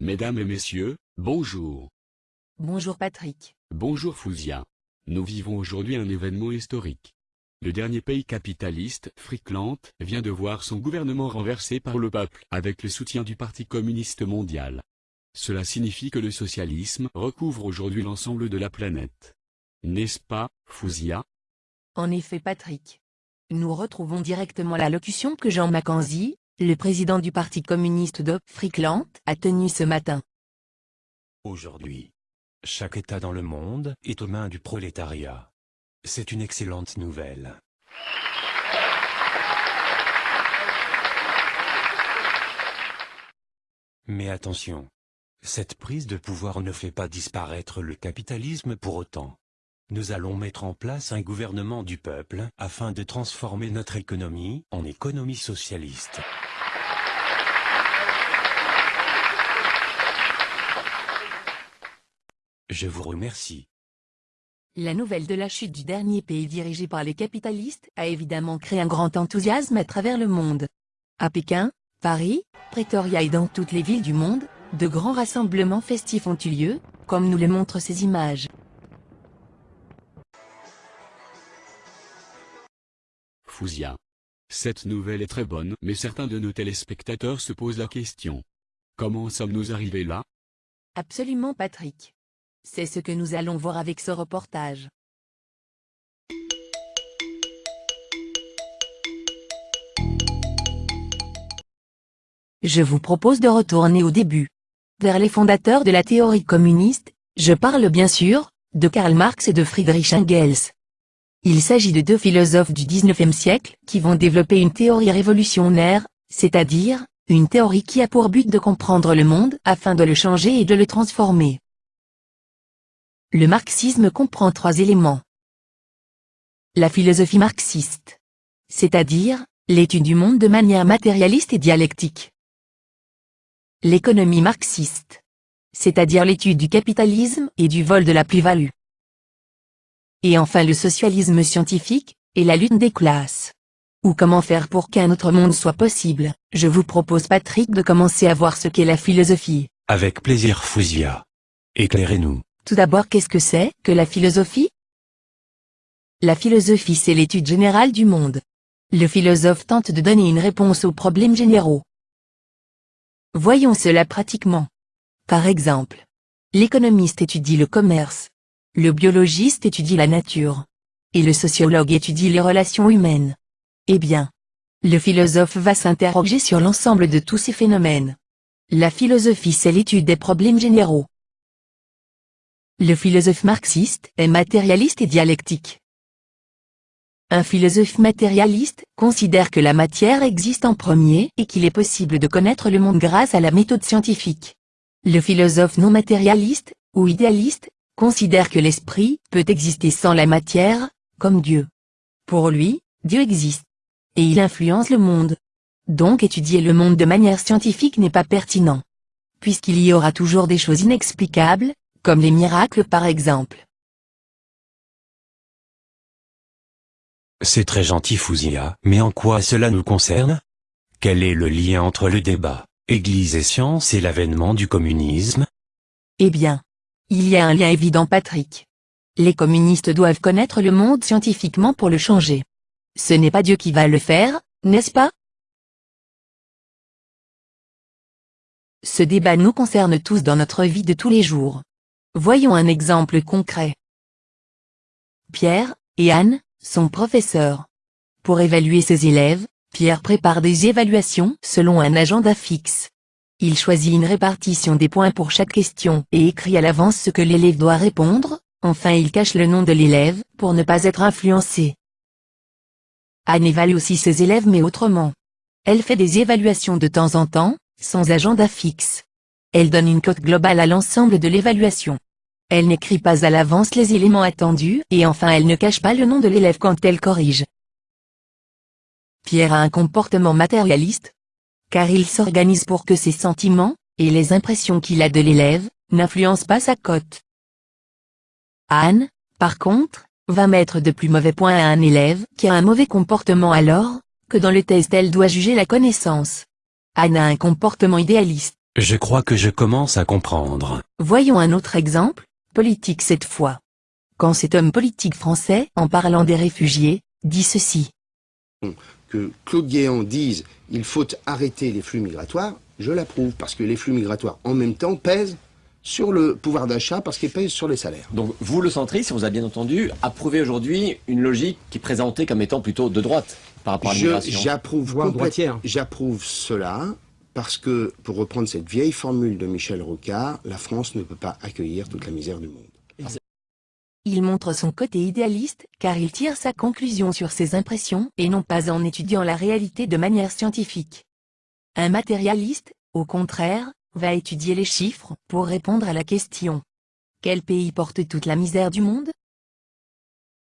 Mesdames et messieurs, bonjour. Bonjour Patrick. Bonjour Fouzia. Nous vivons aujourd'hui un événement historique. Le dernier pays capitaliste, Frickland, vient de voir son gouvernement renversé par le peuple avec le soutien du Parti communiste mondial. Cela signifie que le socialisme recouvre aujourd'hui l'ensemble de la planète. N'est-ce pas, Fouzia? En effet Patrick. Nous retrouvons directement la locution que Jean Mackenzie, le président du Parti communiste de Frickland, a tenue ce matin. Aujourd'hui, chaque État dans le monde est aux mains du prolétariat. C'est une excellente nouvelle. Mais attention, cette prise de pouvoir ne fait pas disparaître le capitalisme pour autant. Nous allons mettre en place un gouvernement du peuple afin de transformer notre économie en économie socialiste. Je vous remercie. La nouvelle de la chute du dernier pays dirigé par les capitalistes a évidemment créé un grand enthousiasme à travers le monde. À Pékin, Paris, Pretoria et dans toutes les villes du monde, de grands rassemblements festifs ont eu lieu, comme nous le montrent ces images. Cette nouvelle est très bonne, mais certains de nos téléspectateurs se posent la question. Comment sommes-nous arrivés là? Absolument Patrick. C'est ce que nous allons voir avec ce reportage. Je vous propose de retourner au début. Vers les fondateurs de la théorie communiste, je parle bien sûr, de Karl Marx et de Friedrich Engels. Il s'agit de deux philosophes du XIXe siècle qui vont développer une théorie révolutionnaire, c'est-à-dire, une théorie qui a pour but de comprendre le monde afin de le changer et de le transformer. Le marxisme comprend trois éléments. La philosophie marxiste. C'est-à-dire, l'étude du monde de manière matérialiste et dialectique. L'économie marxiste. C'est-à-dire l'étude du capitalisme et du vol de la plus-value. Et enfin le socialisme scientifique, et la lutte des classes. Ou comment faire pour qu'un autre monde soit possible, je vous propose Patrick de commencer à voir ce qu'est la philosophie. Avec plaisir Fouzia. Éclairez-nous. Tout d'abord qu'est-ce que c'est que la philosophie? La philosophie c'est l'étude générale du monde. Le philosophe tente de donner une réponse aux problèmes généraux. Voyons cela pratiquement. Par exemple, l'économiste étudie le commerce, le biologiste étudie la nature, et le sociologue étudie les relations humaines. Eh bien, le philosophe va s'interroger sur l'ensemble de tous ces phénomènes. La philosophie c'est l'étude des problèmes généraux. Le philosophe marxiste est matérialiste et dialectique. Un philosophe matérialiste considère que la matière existe en premier et qu'il est possible de connaître le monde grâce à la méthode scientifique. Le philosophe non matérialiste, ou idéaliste, considère que l'esprit peut exister sans la matière, comme Dieu. Pour lui, Dieu existe. Et il influence le monde. Donc étudier le monde de manière scientifique n'est pas pertinent. Puisqu'il y aura toujours des choses inexplicables, comme les miracles par exemple. C'est très gentil Fouzia, mais en quoi cela nous concerne? Quel est le lien entre le débat, Église et science et l'avènement du communisme? Eh bien, il y a un lien évident Patrick. Les communistes doivent connaître le monde scientifiquement pour le changer. Ce n'est pas Dieu qui va le faire, n'est-ce pas? Ce débat nous concerne tous dans notre vie de tous les jours. Voyons un exemple concret. Pierre et Anne sont professeurs. Pour évaluer ses élèves, Pierre prépare des évaluations selon un agenda fixe. Il choisit une répartition des points pour chaque question et écrit à l'avance ce que l'élève doit répondre, enfin il cache le nom de l'élève pour ne pas être influencé. Anne évalue aussi ses élèves mais autrement. Elle fait des évaluations de temps en temps, sans agenda fixe. Elle donne une cote globale à l'ensemble de l'évaluation. Elle n'écrit pas à l'avance les éléments attendus et enfin elle ne cache pas le nom de l'élève quand elle corrige. Pierre a un comportement matérialiste, car il s'organise pour que ses sentiments, et les impressions qu'il a de l'élève, n'influencent pas sa cote. Anne, par contre, va mettre de plus mauvais points à un élève qui a un mauvais comportement alors, que dans le test elle doit juger la connaissance. Anne a un comportement idéaliste. Je crois que je commence à comprendre. Voyons un autre exemple, politique cette fois. Quand cet homme politique français, en parlant des réfugiés, dit ceci. Que Claude Guéant dise il faut arrêter les flux migratoires, je l'approuve parce que les flux migratoires en même temps pèsent sur le pouvoir d'achat parce qu'ils pèsent sur les salaires. Donc vous, le centriste, si on vous a bien entendu, approuvez aujourd'hui une logique qui est présentée comme étant plutôt de droite par rapport à Je- l'immigration. J'approuve. J'approuve cela parce que, pour reprendre cette vieille formule de Michel Rocard, la France ne peut pas accueillir toute la misère du monde. Il montre son côté idéaliste, car il tire sa conclusion sur ses impressions et non pas en étudiant la réalité de manière scientifique. Un matérialiste, au contraire, va étudier les chiffres pour répondre à la question. Quel pays porte toute la misère du monde?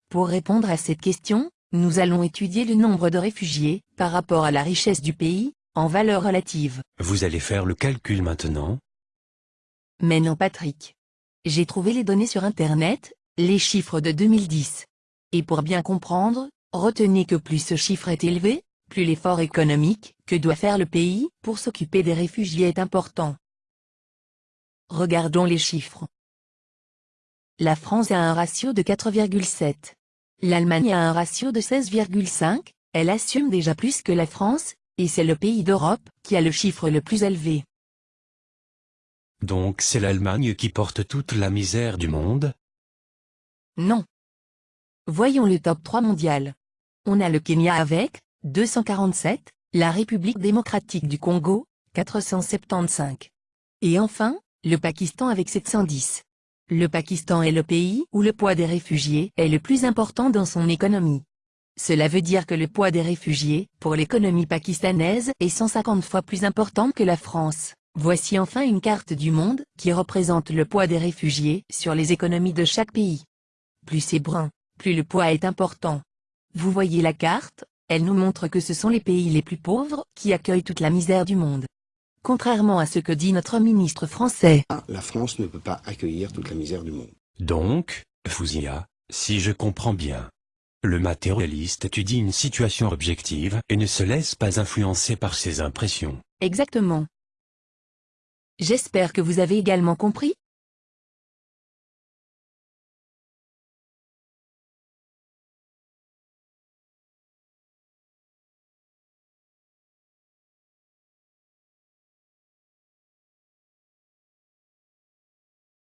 Pour répondre à cette question, nous allons étudier le nombre de réfugiés, par rapport à la richesse du pays, en valeur relative. Vous allez faire le calcul maintenant? Mais non Patrick. J'ai trouvé les données sur Internet, les chiffres de 2010. Et pour bien comprendre, retenez que plus ce chiffre est élevé, plus l'effort économique que doit faire le pays pour s'occuper des réfugiés est important. Regardons les chiffres. La France a un ratio de 4,7. L'Allemagne a un ratio de 16,5, elle assume déjà plus que la France, et c'est le pays d'Europe qui a le chiffre le plus élevé. Donc c'est l'Allemagne qui porte toute la misère du monde? Non. Voyons le top 3 mondial. On a le Kenya avec 247, la République démocratique du Congo 475. Et enfin, le Pakistan avec 710. Le Pakistan est le pays où le poids des réfugiés est le plus important dans son économie. Cela veut dire que le poids des réfugiés, pour l'économie pakistanaise, est 150 fois plus important que la France. Voici enfin une carte du monde, qui représente le poids des réfugiés sur les économies de chaque pays. Plus c'est brun, plus le poids est important. Vous voyez la carte, elle nous montre que ce sont les pays les plus pauvres qui accueillent toute la misère du monde. Contrairement à ce que dit notre ministre français. Ah, La France ne peut pas accueillir toute la misère du monde. Donc, Fouzia, si je comprends bien. Le matérialiste étudie une situation objective et ne se laisse pas influencer par ses impressions. Exactement. J'espère que vous avez également compris